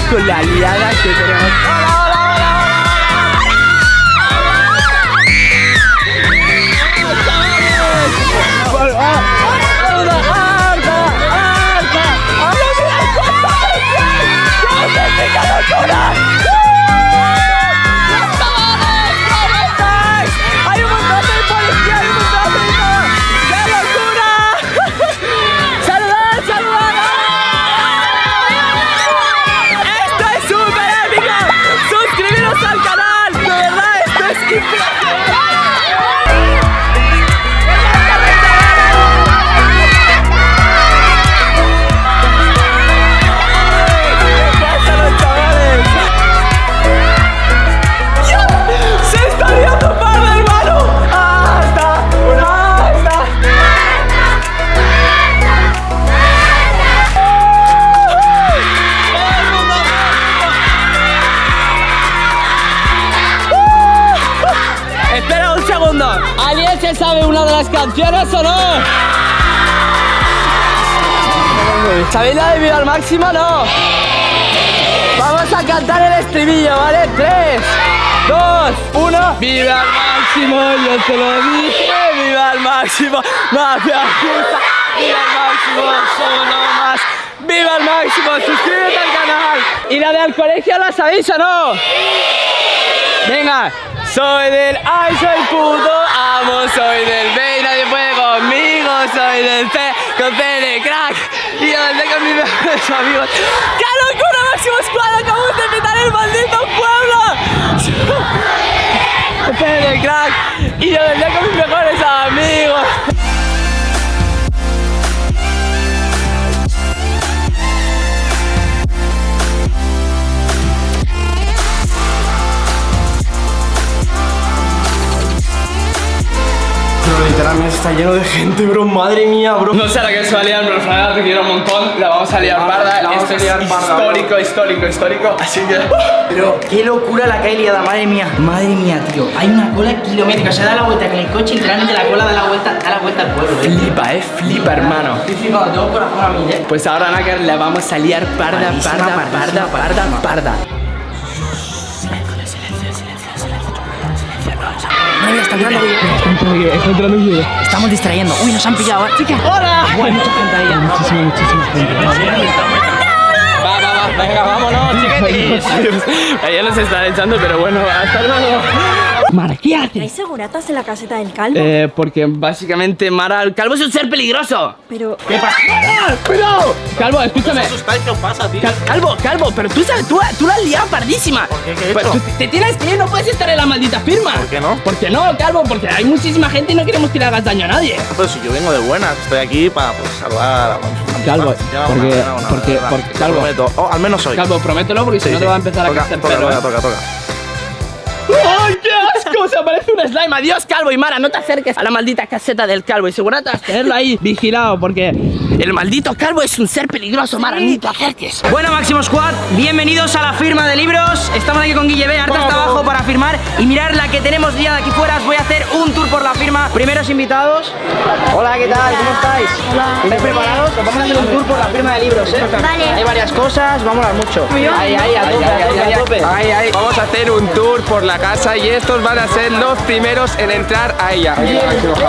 con la liada que tenemos. ¡Hola, hola, hola, hola! ¡Hola, Arda, sabe una de las canciones o no? ¿Sabéis la de Viva al Máximo o no? Vamos a cantar el estribillo, ¿vale? 3, 2, 1 ¡Viva al máximo! Yo te lo dije ¡Viva al máximo! ¡Mafia justa! ¡Viva al máximo! ¡Solo más! ¡Viva al máximo! ¡Suscríbete al canal! ¿Y la de al colegio la sabéis o no? Venga, soy del ay, soy puto amo, soy del B y nadie puede conmigo, soy del C con C crack y yo del con mis mejores amigos. ¡Qué locura, Máximo Squad! ¡Acabamos de invitar el maldito pueblo! C de crack y yo del con mis mejores amigos. Está lleno de gente, bro. Madre mía, bro. No sé a la que se va a liar, pero Fraga te quiero un montón. La vamos a liar La parda. Esto es liar parda, histórico, histórico, histórico. Así que. Pero qué locura la que hay liada, madre mía. Madre mía, tío. Hay una cola kilométrica. Se da la vuelta con el coche, literalmente la cola da la vuelta, da la vuelta al pueblo. ¿eh? Flipa, eh, flipa, hermano. Estoy flipado, tengo corazón a mí, eh. Pues ahora, Nácar, la vamos a liar parda, parda, parda, pardísima, parda, parda. Madre mía, está entrando Estamos distrayendo. Uy, nos han pillado, ¿eh? Chica. ¡Hola! Hay mucha gente ahí. Muchísima, muchísima gente. Va, va, va, venga, vámonos, chiquetis. Nos está echando, pero bueno, hasta luego. Mara, ¿qué haces? ¿Hay seguratas en la caseta del calvo? Eh, porque básicamente Mara, el calvo es un ser peligroso. Pero... ¿Qué pasa? ¡Ah! ¡Cuidado! Calvo, escúchame. ¿Qué os pasa, tío? Cal- Calvo, Calvo, pero tú sabes, tú, tú la has liado pardísima. ¿Por qué? ¿Qué he Pues hecho? tú te tienes que ir, no puedes estar en la maldita firma. ¿Por qué no? ¿Por qué no, Calvo? Porque hay muchísima gente y no queremos que le hagas daño a nadie. Pues si yo vengo de buenas, estoy aquí para pues, salvar a Calvo, porque- una, una, porque- porque- Calvo. prometo. Oh, al menos hoy. Calvo, promételo porque si no sí. te va a empezar a toca, crecer toca, pelo. toca, toca, toca. ¡Ay, asco! Se parece un slime. Adiós, Calvo y Mara. No te acerques a la maldita caseta del Calvo. Y seguro vas a tenerlo ahí vigilado porque el maldito Calvo es un ser peligroso, Mara. Ni te acerques. Bueno, Máximo Squad, bienvenidos a la firma de libros. Estamos aquí con Guille B, Arta está abajo para firmar. Y mirar la que tenemos liada aquí fuera. Os voy a hacer un tour por la firma. Primeros invitados. Hola, ¿qué tal? ¿Cómo estáis? Hola. ¿Estáis preparados? Os vamos a hacer un tour por la firma de libros, ¿eh? Vale. Hay varias cosas, vamos a hablar mucho. Ahí, ahí, a tope, a tope, a tope. Ay, ay. Vamos a hacer un tour por la casa y estos van a ser los primeros en entrar a ella.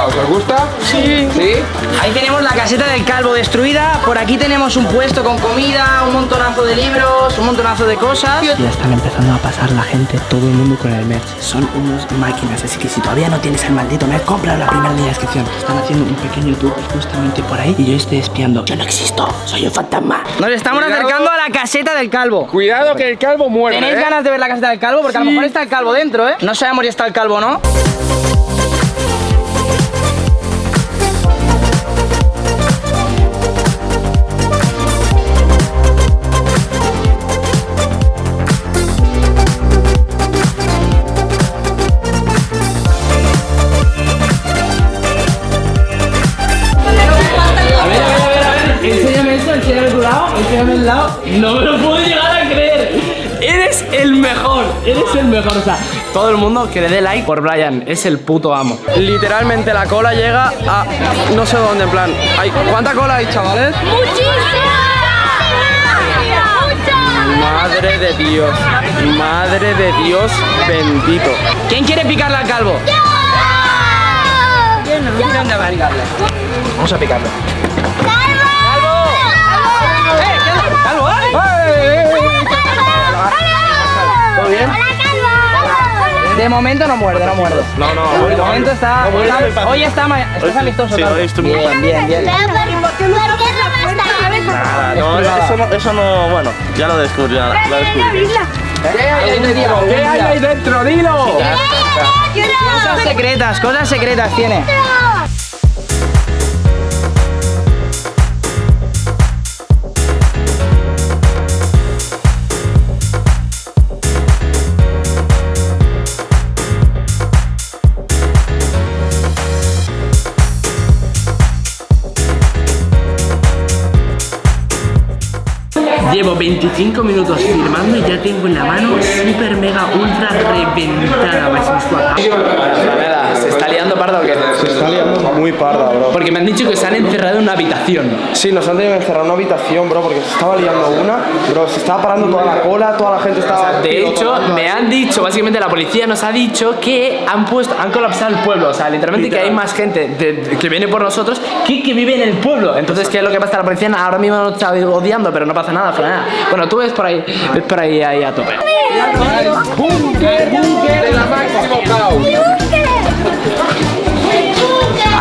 ¿Os gusta? Sí. ¿Sí? Ahí tenemos la caseta del calvo destruida. Por aquí tenemos un puesto con comida, un montonazo de libros, un montonazo de cosas. Ya están empezando a pasar la gente, todo el mundo con el merch. Son unas máquinas, así que si todavía no tienes el maldito merch, compra la primera de la descripción. Están haciendo un pequeño tour justamente por ahí y yo estoy espiando. Yo no existo, soy un fantasma. Nos estamos acercando a la caseta del calvo. Cuidado que el calvo muere. ¿Tenéis ¿eh? ganas de ver la caseta del calvo? Porque a lo mejor está el calvo dentro, ¿eh? No sabemos si está el calvo o no. Todo el mundo que le dé like por Brian, es el puto amo. Literalmente la cola llega a no sé dónde, en plan. Hay, ¿Cuánta cola hay, chavales? Madre de Dios, madre de Dios bendito. ¿Quién quiere picarle al calvo? ¿Dónde va a picarle? Vamos a picarle. ¡Calvo! ¡Eh! ¿Todo bien? De momento no muerde, no muerde. No, no, De momento está. No, hoy está, estás amistoso, Sí, hoy estoy muy Bien, bien, bien. Nada, no, eso no, eso no, bueno, ya lo descubrí, ya lo descubrí. ¿Qué hay ahí dentro? ¡Dilo! Cosas secretas, cosas secretas tiene. Llevo 25 minutos firmando y ya tengo en la mano super mega ultra reventada ¿se está liando parda o qué? Se está liando muy parda, bro. Porque me han dicho que se han encerrado en una habitación. Sí, nos han tenido que encerrar en una habitación, bro, porque se estaba liando una, bro, se estaba parando toda la cola, toda la gente estaba... De hecho, me han dicho, básicamente la policía nos ha dicho que han puesto, han colapsado el pueblo. O sea, literalmente que hay más gente de- de- que viene por nosotros que que vive en el pueblo. Entonces, ¿qué es lo que pasa? La policía ahora mismo nos está odiando, pero no pasa nada, Franela. Bueno, tú ves por ahí, ves por ahí, ahí a tope. Búnker, búnker de la máximo caos.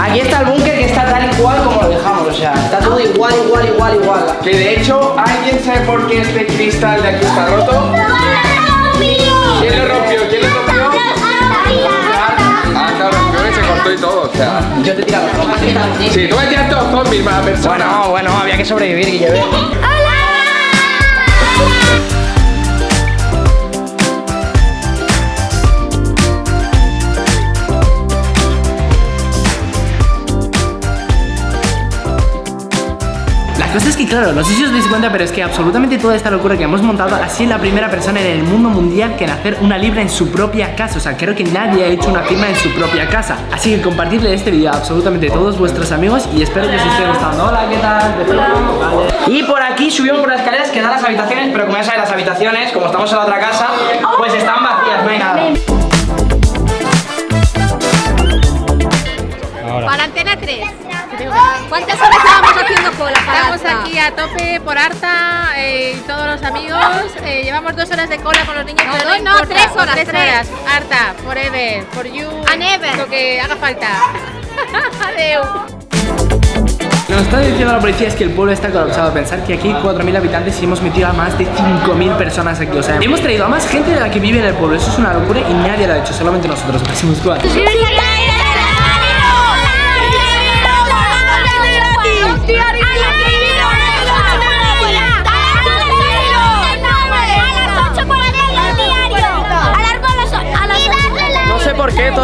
Aquí está el búnker que está tal y cual como lo dejamos, o sea, está todo igual, igual, igual, igual. Que de hecho, ¿alguien sabe por qué este cristal de aquí está roto? ¿Quién lo rompió? ¿Quién lo rompió? Ah, claro, creo que se cortó y todo, o sea. Yo te he tirado. Sí, tú me tiras todos zombies, mala persona. Bueno, bueno, había que sobrevivir, Guille. La claro, no sé si os dais cuenta, pero es que absolutamente toda esta locura que hemos montado ha sido la primera persona en el mundo mundial que en hacer una libra en su propia casa. O sea, creo que nadie ha hecho una firma en su propia casa. Así que compartirle este vídeo a absolutamente todos vuestros amigos y espero que os esté gustando. Hola, ¿qué tal? Vale. Y por aquí subimos por las escaleras que dan las habitaciones, pero como ya sabéis, las habitaciones, como estamos en la otra casa, pues están vacías, no hay nada. Para Antena 3. ¿Cuántas horas llevamos haciendo cola para Estamos aquí a tope por Arta eh, y todos los amigos. Eh, llevamos dos horas de cola con los niños. No, pero dos no, importa, tres horas, Tres tres. horas. Arta, forever, for you. And ever. Lo que haga falta. Adeu. Lo que nos está diciendo la policía es que el pueblo está colapsado. Pensar que aquí hay 4.000 habitantes y hemos metido a más de 5.000 personas aquí. O sea, hemos traído a más gente de la que vive en el pueblo. Eso es una locura y nadie lo ha hecho, solamente nosotros. Máximo Squad.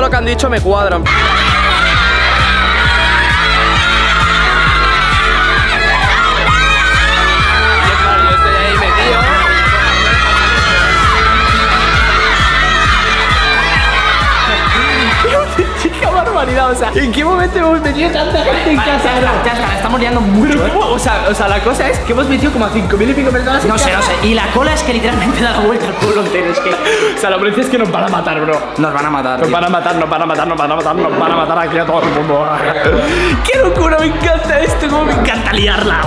Lo que han dicho me cuadran. O sea, ¿en qué momento hemos metido tanta gente en casa? Ya está, la estamos liando mucho. ¿eh? O sea, o sea, la cosa es que hemos metido como a 5.000 y pico personas en No sé, no sé. Y la cola es que literalmente da la vuelta al pueblo entero. Es que O sea, la policía es que nos van a matar, bro. nos van a matar. Nos tío. van a matar, nos van a matar, nos van a matar, nos van a matar aquí a todo el mundo. ¡Qué locura! Me encanta esto, como me encanta liarla.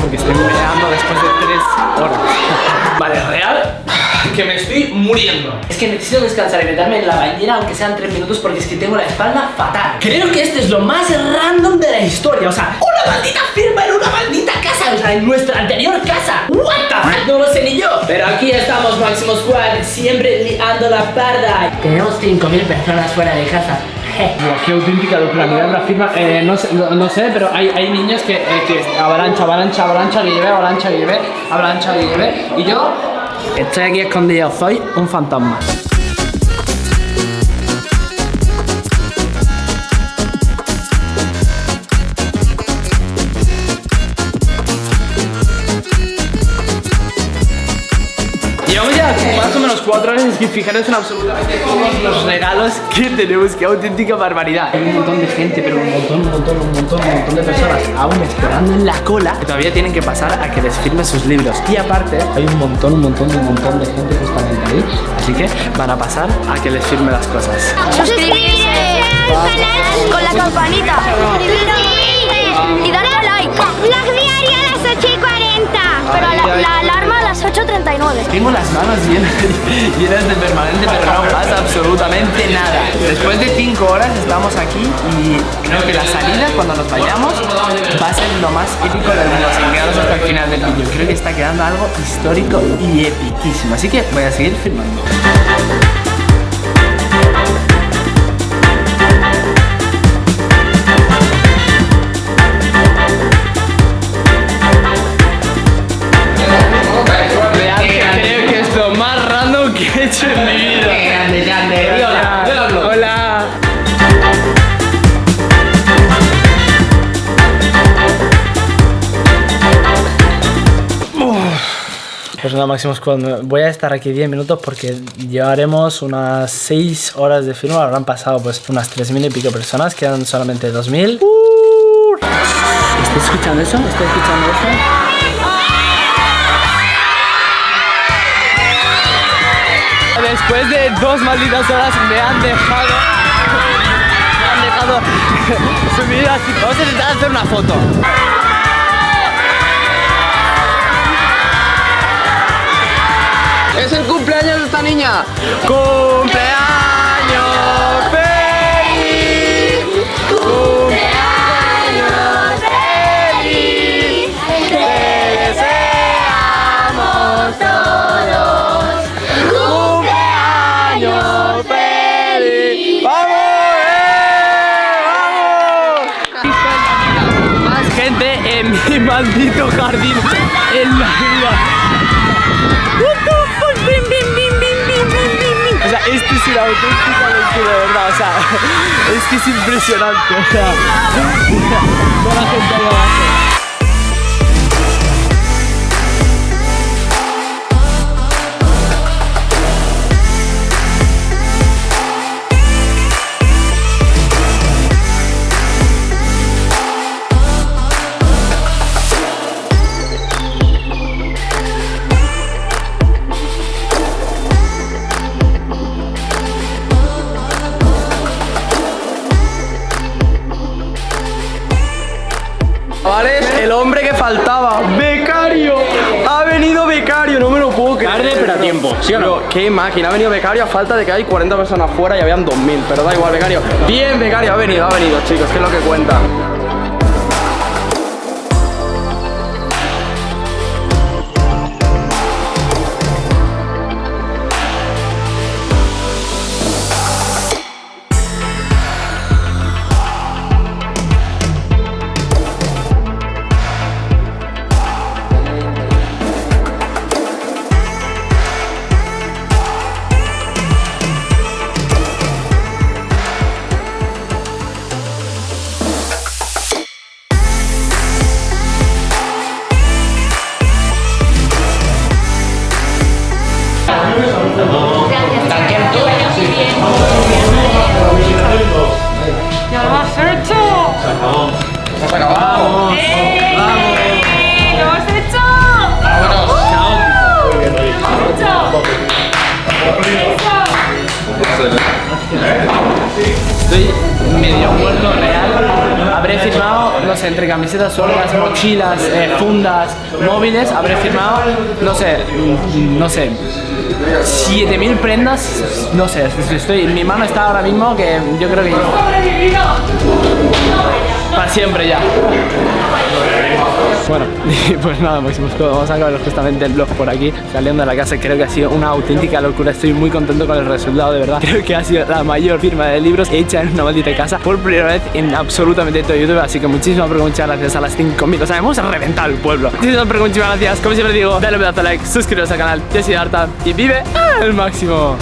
Porque estoy meando después de tres horas. Vale, real, que me estoy muriendo. Es que necesito descansar y meterme en la bañera aunque sean 3 minutos porque es que tengo la espalda fatal. Creo que este es lo más random de la historia. O sea, una maldita firma en una maldita casa. O sea, en nuestra anterior casa. What the fuck? No lo sé ni yo. Pero aquí estamos, Máximo Squad, siempre liando la parda. Tenemos 5.000 personas fuera de casa. Qué auténtica locura, mirad la firma. Eh, no, sé, pero hay, hay niños que, eh, que avalancha, avalancha, avalancha, que lleve, avalancha, que lleve, avalancha, que lleve. Y yo estoy aquí escondido, soy un fantasma. Cuatro horas y fijaros en absolutamente todos los regalos que tenemos, qué auténtica barbaridad. Hay un montón de gente, pero un montón, un montón, un montón, un montón de personas aún esperando en la cola que todavía tienen que pasar a que les firme sus libros. Y aparte, hay un montón, un montón, un montón de gente justamente ahí, así que van a pasar a que les firme las cosas. Suscribirse al canal con la campanita. Y darle a like. Vlog diario a las 8 y 40. Pero la, la alarma a las 8.39. Tengo las manos llenas, llenas de permanente, pero no pasa absolutamente nada. Después de 5 horas estamos aquí y creo que la salida, cuando nos vayamos, va a ser lo más épico del mundo. Así que quedaros hasta el final del vídeo. Creo que está quedando algo histórico y epiquísimo. Así que voy a seguir filmando. Nada, Máximo Squad, voy a estar aquí 10 minutos porque llevaremos unas 6 horas de firma, habrán pasado pues unas 3.000 y pico personas, quedan solamente 2.000. Uh. ¿Estás escuchando eso? ¿Estás escuchando eso? Después de dos malditas horas me han dejado. Me han dejado subir así. Vamos a intentar hacer una foto. Es el cumpleaños de esta niña. ¡Cumpleaños feliz! ¡Cumpleaños feliz! ¡Te deseamos todos! ¡Cumpleaños feliz! ¡Vamos! ¡Eh! ¡Vamos! Más gente en mi maldito jardín en la vida. Esto es una auténtica locura, de verdad. O sea, es que es impresionante. O sea, toda la gente ahí abajo. ¿Sí? Pero, qué máquina, ha venido becario a falta de que hay 40 personas fuera y habían 2000, pero da igual, becario. Bien, becario, ha venido, ha venido, chicos, que es lo que cuenta. Entre camisetas sueltas, mochilas, eh, fundas, móviles, habré firmado, no sé, mm, no sé, 7000 prendas, no sé, estoy, mi mano está ahora mismo que yo creo que para siempre ya. Bueno, pues nada, Máximo todo. Vamos a acabar justamente el vlog por aquí, saliendo de la casa. Creo que ha sido una auténtica locura. Estoy muy contento con el resultado, de verdad. Creo que ha sido la mayor firma de libros hecha en una maldita casa por primera vez en absolutamente todo YouTube. Así que muchísimas, pero muchas gracias a las 5.000. O sea, hemos reventado el pueblo. Muchísimas, pero muchísimas gracias. Como siempre digo, dale un pedazo de like, suscríbete al canal. Yo soy Arta y vive al máximo.